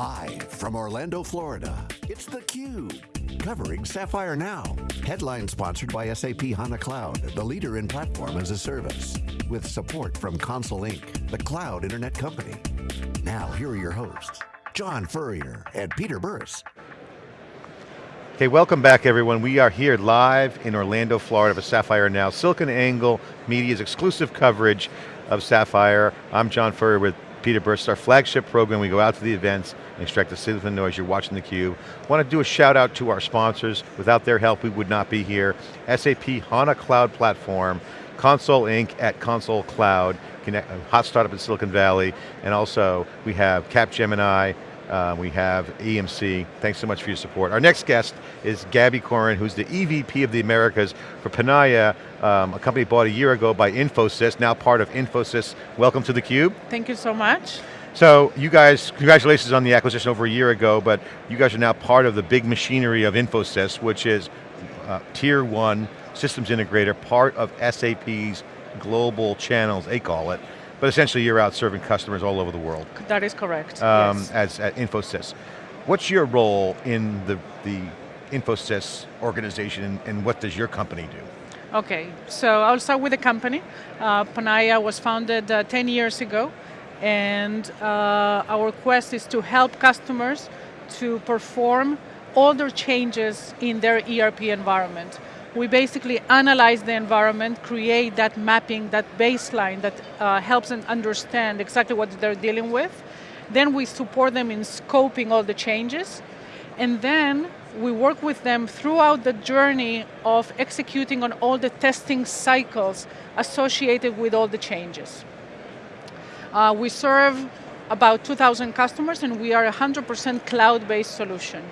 Live from Orlando, Florida, it's theCUBE, covering Sapphire Now. Headline sponsored by SAP HANA Cloud, the leader in platform as a service. With support from Console Inc., the cloud internet company. Now, here are your hosts, John Furrier and Peter Burris. Okay, welcome back everyone. We are here live in Orlando, Florida for Sapphire Now, SiliconANGLE Media's exclusive coverage of Sapphire. I'm John Furrier with Peter Burris, our flagship program. We go out to the events and extract the signal from the noise. You're watching theCUBE. Want to do a shout out to our sponsors. Without their help, we would not be here. SAP HANA Cloud Platform, Console Inc. at Console Cloud, a hot startup in Silicon Valley, and also we have Capgemini, uh, we have EMC. Thanks so much for your support. Our next guest is Gabby Corin, who's the EVP of the Americas for Panaya, um, a company bought a year ago by Infosys, now part of Infosys. Welcome to theCUBE. Thank you so much. So you guys, congratulations on the acquisition over a year ago, but you guys are now part of the big machinery of Infosys, which is uh, tier one systems integrator, part of SAP's global channels, they call it. But essentially you're out serving customers all over the world. That is correct, um, yes. As at Infosys. What's your role in the, the Infosys organization and, and what does your company do? Okay, so I'll start with the company. Uh, Panaya was founded uh, 10 years ago and uh, our quest is to help customers to perform all their changes in their ERP environment we basically analyze the environment, create that mapping, that baseline that uh, helps them understand exactly what they're dealing with. Then we support them in scoping all the changes. And then we work with them throughout the journey of executing on all the testing cycles associated with all the changes. Uh, we serve about 2,000 customers and we are a 100% cloud-based solution.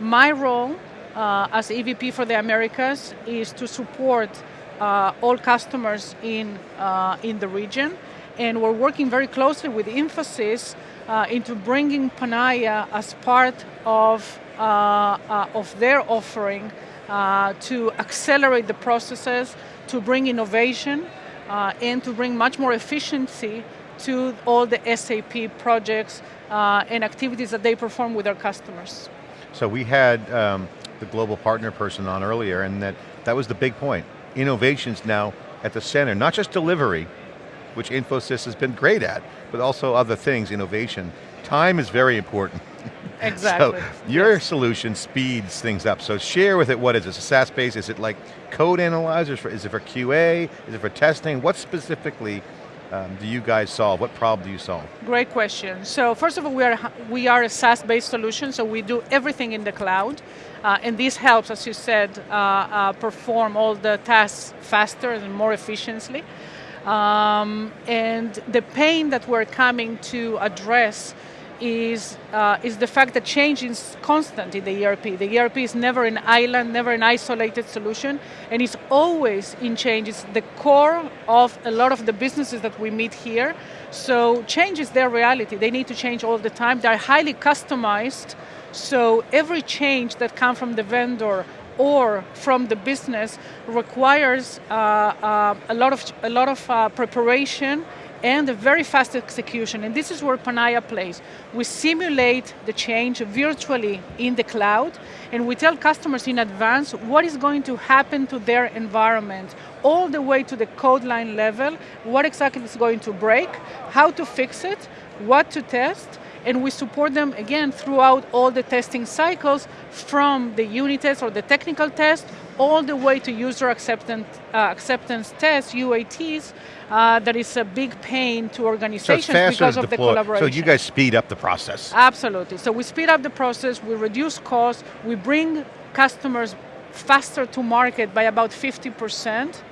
My role uh, as EVP for the Americas is to support uh, all customers in, uh, in the region. And we're working very closely with Infosys uh, into bringing Panaya as part of, uh, uh, of their offering to accelerate the processes, to bring innovation, and to bring much more efficiency to all the SAP projects and activities that they perform with their customers. So we had um, the global partner person on earlier, and that, that was the big point. Innovation's now at the center, not just delivery, which Infosys has been great at, but also other things, innovation. Time is very important. Exactly. so your yes. solution speeds things up. So share with it, what is it, a SaaS base? Is it like code analyzers? For, is it for QA? Is it for testing? What specifically um, do you guys solve? What problem do you solve? Great question. So first of all, we are, we are a SaaS-based solution, so we do everything in the cloud. Uh, and this helps, as you said, uh, uh, perform all the tasks faster and more efficiently. Um, and the pain that we're coming to address is, uh, is the fact that change is constant in the ERP. The ERP is never an island, never an isolated solution, and it's always in change. It's the core of a lot of the businesses that we meet here. So change is their reality. They need to change all the time. They're highly customized, so every change that comes from the vendor or from the business requires uh, uh, a lot of, a lot of uh, preparation and a very fast execution, and this is where Panaya plays. We simulate the change virtually in the cloud, and we tell customers in advance what is going to happen to their environment, all the way to the code line level, what exactly is going to break, how to fix it, what to test, and we support them, again, throughout all the testing cycles, from the unit test or the technical test, all the way to user acceptance, uh, acceptance tests, UATs, uh, that is a big pain to organizations so because of deploy. the collaboration. So you guys speed up the process. Absolutely, so we speed up the process, we reduce costs, we bring customers faster to market by about 50%,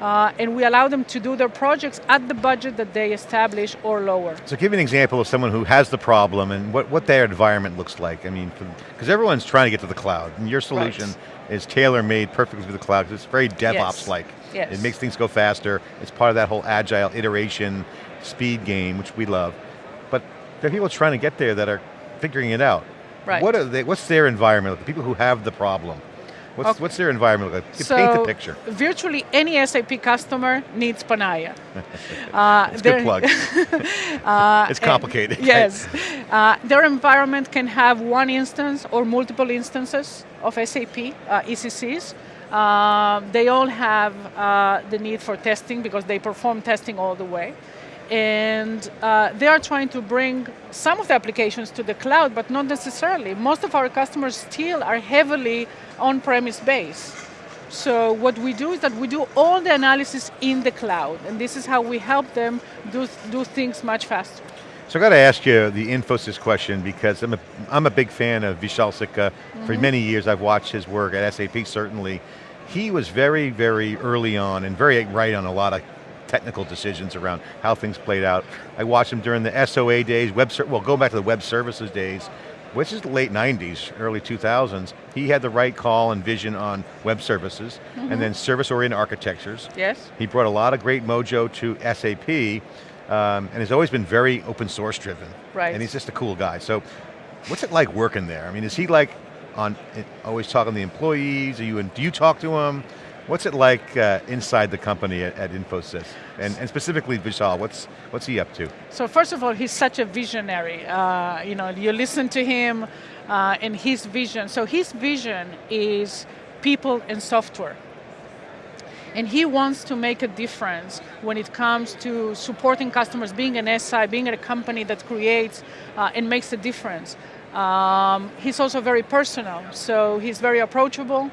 uh, and we allow them to do their projects at the budget that they establish or lower. So give me an example of someone who has the problem and what, what their environment looks like. I mean, because everyone's trying to get to the cloud, and your solution right. is tailor-made perfectly for the cloud, because it's very DevOps-like. Yes. yes. It makes things go faster, it's part of that whole agile iteration speed game, which we love. But there are people trying to get there that are figuring it out. Right. What are they, what's their environment, the people who have the problem? What's, Okay. what's their environment like? So Paint the picture. virtually any SAP customer needs Panaya. Uh, It's good plug. uh, it's complicated. right? Yes. Uh, their environment can have one instance or multiple instances of SAP uh, ECCs. Uh, they all have uh, the need for testing because they perform testing all the way. And uh, they are trying to bring some of the applications to the cloud, but not necessarily. Most of our customers still are heavily on-premise based. So what we do is that we do all the analysis in the cloud, and this is how we help them do, do things much faster. So I got to ask you the Infosys question because I'm a, I'm a big fan of Vishal Sikka. For Mm-hmm. many years I've watched his work at SAP certainly. He was very, very early on and very right on a lot of technical decisions around how things played out. I watched him during the SOA days, web, well go back to the web services days, which is the late 90s, early 2000s. He had the right call and vision on web services Mm-hmm. and then service-oriented architectures. Yes? He brought a lot of great mojo to SAP, um, and has always been very open source driven. Right. And he's just a cool guy. So, what's it like working there? I mean, is he like on eh, always talking to the employees? Are you? Do you talk to him? What's it like uh, inside the company at, at Infosys, and, and specifically Vishal? What's what's he up to? So first of all, he's such a visionary. Uh, you know, you listen to him uh, and his vision. So his vision is people and software. And he wants to make a difference when it comes to supporting customers, being an SI, being a company that creates uh, and makes a difference. Um, he's also very personal, so he's very approachable.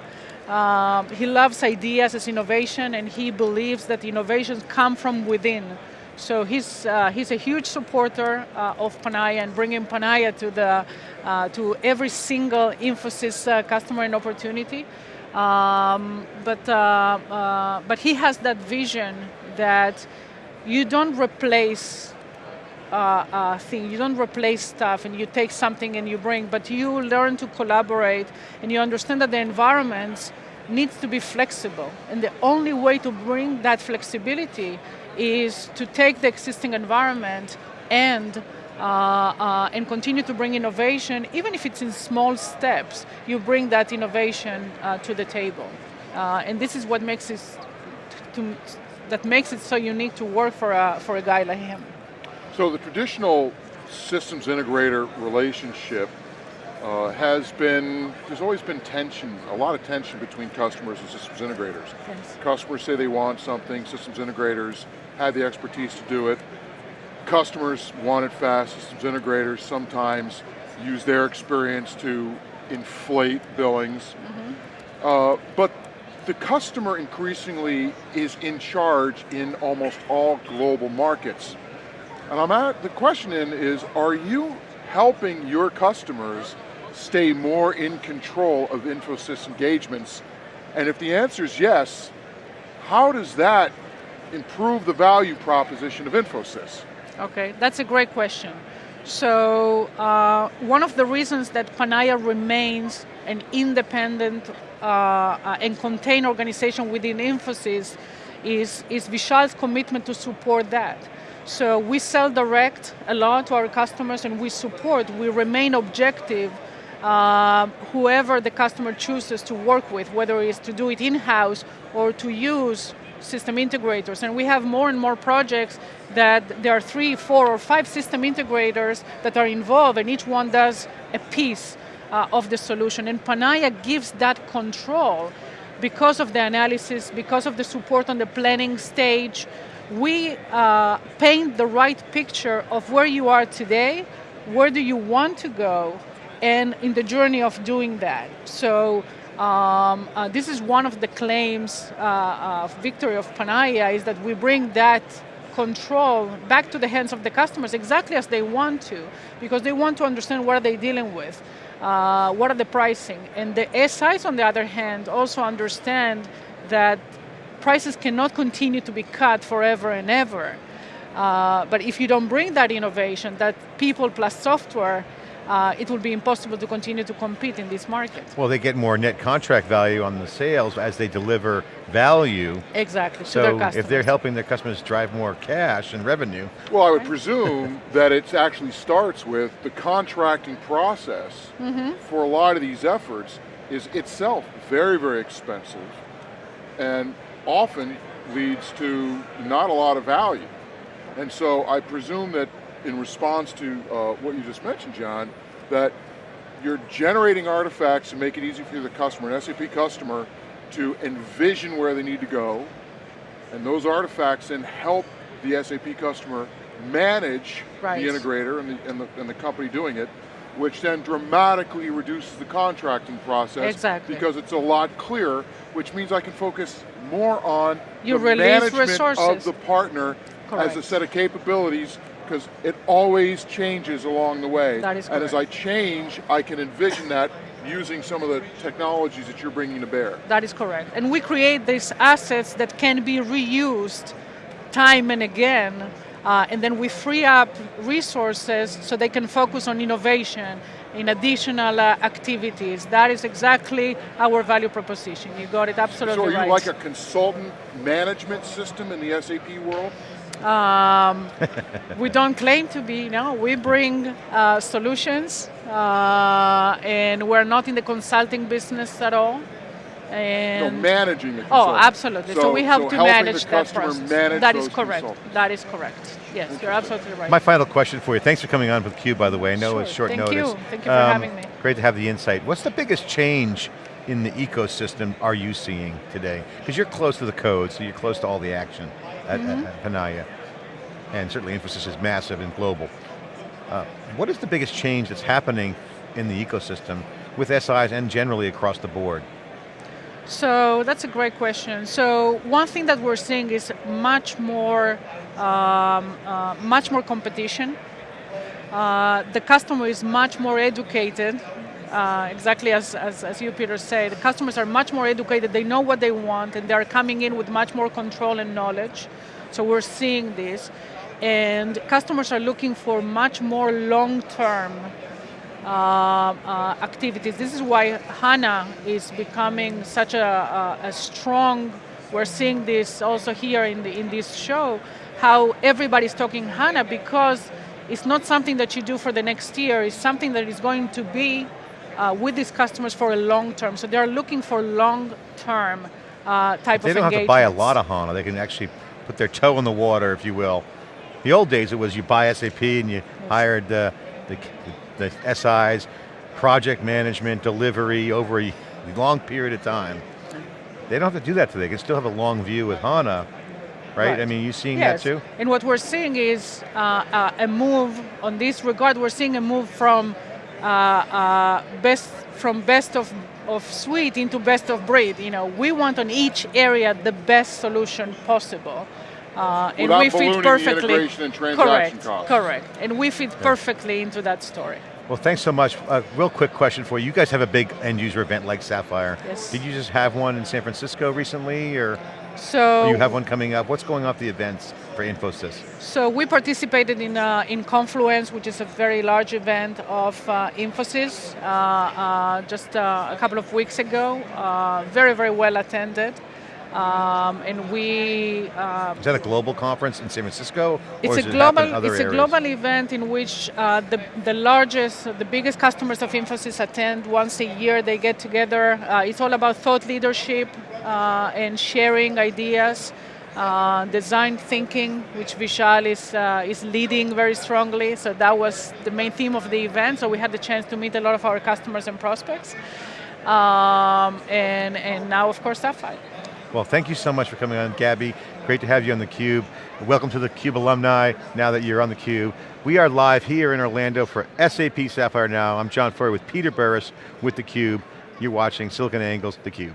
Um, he loves ideas as innovation, and he believes that innovations come from within. So he's, uh, he's a huge supporter uh, of Panaya and bringing Panaya to, the, uh, to every single Infosys uh, customer and opportunity. Um, but, uh, but he has that vision that you don't replace uh, uh, thing. You don't replace stuff and you take something and you bring, but you learn to collaborate and you understand that the environment needs to be flexible. And the only way to bring that flexibility is to take the existing environment and uh, uh, and continue to bring innovation, even if it's in small steps, you bring that innovation uh, to the table. Uh, and this is what makes it, to, that makes it so unique to work for a, for a guy like him. So the traditional systems integrator relationship uh, has been, there's always been tension, a lot of tension between customers and systems integrators. Yes. Customers say they want something, systems integrators have the expertise to do it. Customers want it fast, systems integrators sometimes use their experience to inflate billings. Uh, but the customer increasingly is in charge in almost all global markets. And I'm at, the question in is, are you helping your customers stay more in control of Infosys engagements? And if the answer is yes, how does that improve the value proposition of Infosys? Okay, that's a great question. So uh, one of the reasons that Panaya remains an independent uh, and contained organization within Infosys is, is Vishal's commitment to support that. So we sell direct a lot to our customers and we support, we remain objective uh, whoever the customer chooses to work with, whether it's to do it in-house or to use system integrators. And we have more and more projects that there are three, four, or five system integrators that are involved, and each one does a piece uh, of the solution. And Panaya gives that control because of the analysis, because of the support on the planning stage. We uh, paint the right picture of where you are today, where do you want to go, and in the journey of doing that. So um, uh, this is one of the claims uh, of victory of Panaya is that we bring that control back to the hands of the customers exactly as they want to, because they want to understand what are they dealing with, uh, what are the pricing. And the SIs, on the other hand, also understand that prices cannot continue to be cut forever and ever. Uh, but if you don't bring that innovation, that people plus software, uh, it will be impossible to continue to compete in this market. Well, they get more net contract value on the sales as they deliver value. Exactly, to their So if they're helping their customers drive more cash and revenue, Well, I would presume that it actually starts with the contracting process for a lot of these efforts is itself very, very expensive and often leads to not a lot of value. And so I presume that in response to uh, what you just mentioned, John, that you're generating artifacts to make it easy for the customer, an SAP customer, to envision where they need to go, and those artifacts then help the SAP customer manage right. the integrator and the, and, the, and the company doing it, which then dramatically reduces the contracting process exactly. because it's a lot clearer, which means I can focus more on you the management resources. of the partner Correct. as a set of capabilities because it always changes along the way. That is and as I change, I can envision that using some of the technologies that you're bringing to bear. That is correct. And we create these assets that can be reused time and again, uh, and then we free up resources so they can focus on innovation in additional uh, activities. That is exactly our value proposition. You got it absolutely So are you right. like a consultant management system in the SAP world? Um, we don't claim to be, no. We bring uh, solutions, uh, and we're not in the consulting business at all. And no, managing the Oh, absolutely. So, we have so to helping manage the that customer process. Manage that is correct. consultants. That is correct. Yes, you're absolutely right. My final question for you, thanks for coming on with CUBE by the way, I know Sure, it's short thank notice. you. Thank you for having me. Great to have the insight. What's the biggest change in the ecosystem are you seeing today? Because you're close to the code, so you're close to all the action at, Mm-hmm. at, at Panaya. And certainly Infosys is massive and global. Uh, what is the biggest change that's happening in the ecosystem with SIs and generally across the board? So that's a great question. So one thing that we're seeing is much more, um, uh, much more competition. Uh, the customer is much more educated. Uh, exactly as, as, as you, Peter, said, the customers are much more educated. They know what they want, and they are coming in with much more control and knowledge. So we're seeing this, and customers are looking for much more long-term uh, uh, activities. This is why HANA is becoming such a, a, a, strong, we're seeing this also here in, the, in this show, how everybody's talking HANA because it's not something that you do for the next year, it's something that is going to be uh, with these customers for a long term. So they're looking for long term uh, type they of engagement. They don't have to buy a lot of HANA, they can actually put their toe in the water, if you will. The old days it was you buy SAP and you yes. hired the, the, the SIs, project management, delivery over a long period of time. They don't have to do that today, they can still have a long view with HANA, right? right. I mean, you seeing yes. that too? And what we're seeing is uh, uh, a move on this regard, we're seeing a move from best from best of, of suite into best of breed. You know, we want on each area the best solution possible. Uh, and we fit perfectly. correct, costs. correct, and we fit yeah. perfectly into that story. Well, thanks so much. A uh, real quick question for you. You guys have a big end user event like Sapphire. Yes. Did you just have one in San Francisco recently, or? So or you have one coming up. What's going off the events for Infosys? So we participated in uh, in Confluence, which is a very large event of uh, Infosys, uh, uh just uh, a couple of weeks ago. Uh, very very well attended. Um, and we is that a global conference in San Francisco? It's a it global. it's a global event in which uh, the the largest, the biggest customers of Infosys attend once a year. They get together. Uh, it's all about thought leadership uh, and sharing ideas. Uh, design thinking, which Vishal is, uh, is leading very strongly. So that was the main theme of the event. So we had the chance to meet a lot of our customers and prospects. Um, and, and now, of course, Sapphire. Well, thank you so much for coming on, Gabby. Great to have you on theCUBE. Welcome to the CUBE alumni, now that you're on theCUBE. We are live here in Orlando for SAP Sapphire Now. I'm John Furrier with Peter Burris with theCUBE. You're watching SiliconANGLE's theCUBE.